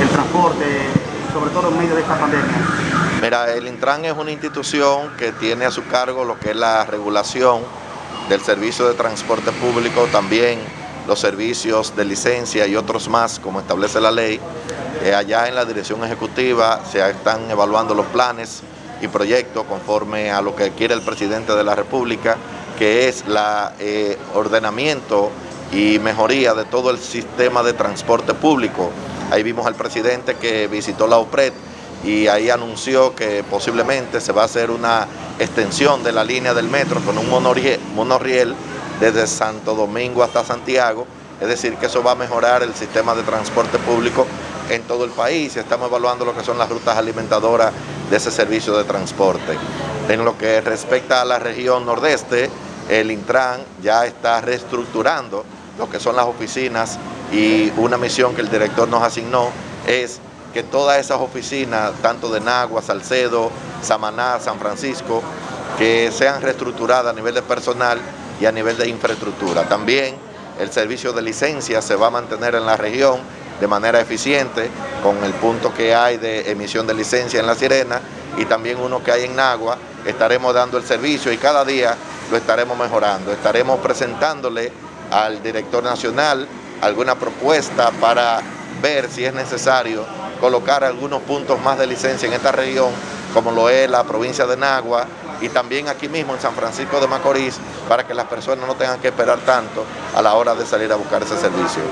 el transporte, sobre todo en medio de esta pandemia? Mira, el Intran es una institución que tiene a su cargo lo que es la regulación del servicio de transporte público, también los servicios de licencia y otros más, como establece la ley. Eh, allá en la dirección ejecutiva se están evaluando los planes y proyectos conforme a lo que quiere el presidente de la República, que es el eh, ordenamiento y mejoría de todo el sistema de transporte público. Ahí vimos al presidente que visitó la OPRED y ahí anunció que posiblemente se va a hacer una extensión de la línea del metro con un monorriel, desde Santo Domingo hasta Santiago, es decir, que eso va a mejorar el sistema de transporte público en todo el país. Estamos evaluando lo que son las rutas alimentadoras de ese servicio de transporte. En lo que respecta a la región nordeste, el Intran ya está reestructurando lo que son las oficinas y una misión que el director nos asignó es que todas esas oficinas, tanto de Nagua, Salcedo, Samaná, San Francisco, que sean reestructuradas a nivel de personal y a nivel de infraestructura. También el servicio de licencia se va a mantener en la región de manera eficiente con el punto que hay de emisión de licencia en La Sirena y también uno que hay en Nagua. Estaremos dando el servicio y cada día lo estaremos mejorando. Estaremos presentándole al director nacional alguna propuesta para ver si es necesario colocar algunos puntos más de licencia en esta región, como lo es la provincia de Nagua y también aquí mismo en San Francisco de Macorís, para que las personas no tengan que esperar tanto a la hora de salir a buscar ese servicio.